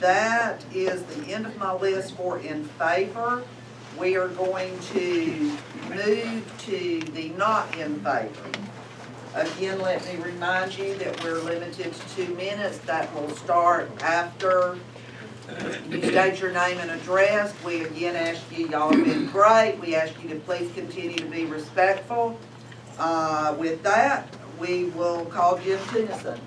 that is the end of my list for in favor. We are going to move to the not in favor. Again, let me remind you that we're limited to two minutes. That will start after you state your name and address. We again ask you, y'all have been great. We ask you to please continue to be respectful. Uh, with that, we will call Jim Tennyson.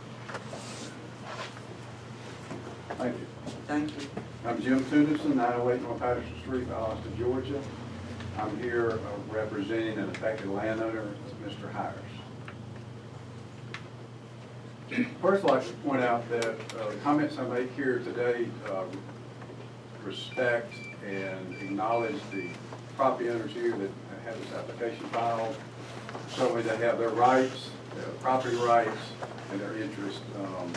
Thank you. Thank you. I'm Jim Tudison, 908 North Patterson Street, Austin, Georgia. I'm here uh, representing an affected landowner, Mr. Hires. First, I'd like to point out that uh, the comments I make here today uh, respect and acknowledge the property owners here that have this application filed. Certainly they have their rights, their property rights, and their interests. um,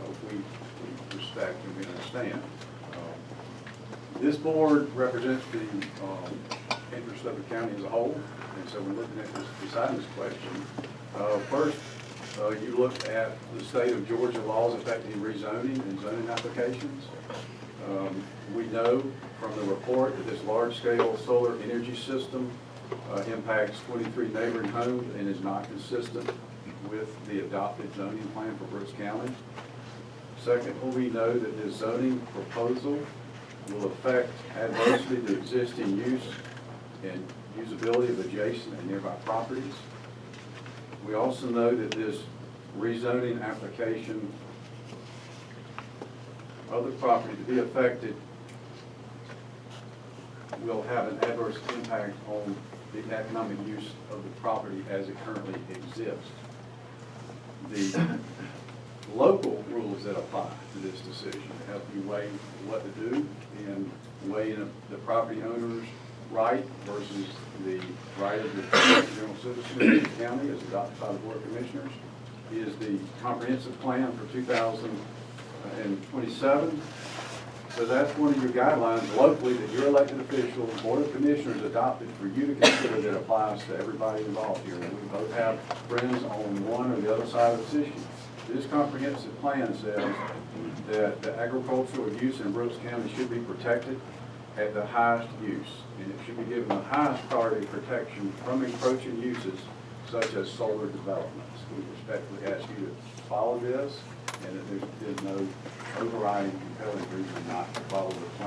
uh, we respect and we understand. Um, This board represents the um, interest of the county as a whole, and so we're looking at this, deciding this question. Uh, First, uh, you look at the state of Georgia laws affecting rezoning and zoning applications. Um, We know from the report that this large-scale solar energy system uh, impacts 23 neighboring homes and is not consistent with the adopted zoning plan for Brooks County. Second, we know that this zoning proposal will affect adversely the existing use and usability of adjacent and nearby properties. We also know that this rezoning application of the property to be affected will have an adverse impact on the economic use of the property as it currently exists. The local rules that apply to this decision to help you weigh what to do and weigh the property owner's right versus the right of the general citizen of the county as adopted by the Board of Commissioners is the comprehensive plan for 2027. So that's one of your guidelines locally that your elected official, Board of Commissioners adopted for you to consider that applies to everybody involved here. And we both have friends on one or the other side of this issue. This comprehensive plan says that the agricultural use in Brooks County should be protected at the highest use. And it should be given the highest priority protection from encroaching uses such as solar developments. We respectfully ask you to follow this and that there's, no overriding compelling reason not to follow the